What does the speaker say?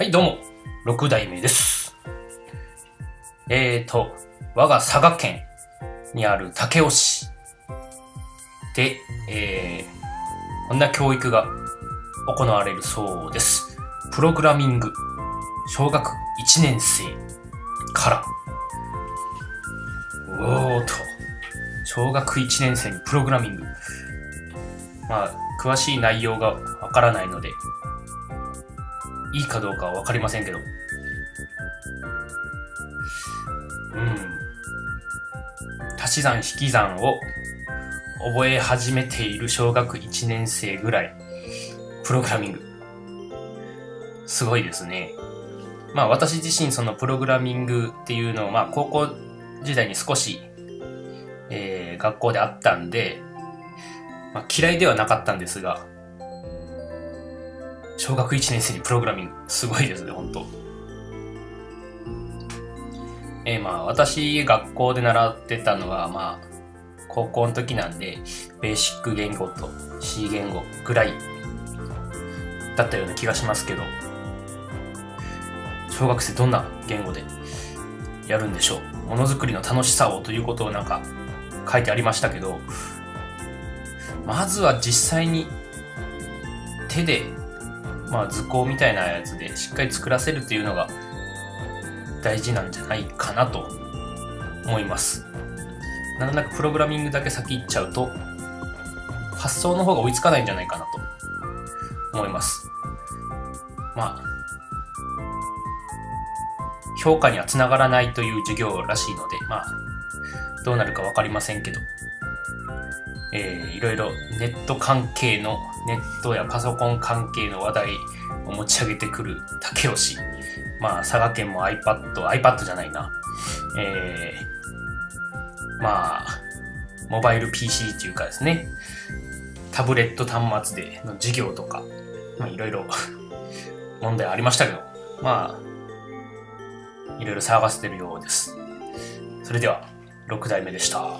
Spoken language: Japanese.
はい、どうも、六代目です。えーと、我が佐賀県にある武雄市で、えー、こんな教育が行われるそうです。プログラミング、小学1年生から。おーと、小学1年生にプログラミング。まあ、詳しい内容がわからないので、いいかどうかはわかりませんけど。うん。足し算引き算を覚え始めている小学1年生ぐらい、プログラミング。すごいですね。まあ私自身そのプログラミングっていうのをまあ高校時代に少し、えー学校であったんで、まあ、嫌いではなかったんですが、小学1年生にプログラミング、すごいですね、本当。えーまあ、私、学校で習ってたのは、まあ、高校の時なんで、ベーシック言語と C 言語ぐらいだったような気がしますけど、小学生どんな言語でやるんでしょう？ものづくりの楽しさをということをなんか書いてありましたけど、まずは実際に手で、まあ図工みたいなやつでしっかり作らせるっていうのが大事なんじゃないかなと思います。なんとなくプログラミングだけ先行っちゃうと、発想の方が追いつかないんじゃないかなと思います。まあ、評価にはつながらないという授業らしいので、まあ、どうなるかわかりませんけど、えー、いろいろネット関係の、ネットやパソコン関係の話題を持ち上げてくる竹吉。まあ、佐賀県も iPad、iPad じゃないな。えー、まあ、モバイル PC っていうかですね、タブレット端末での授業とか、まあ、いろいろ 問題ありましたけど、まあ、いろいろ騒がせてるようです。それでは、6代目でした。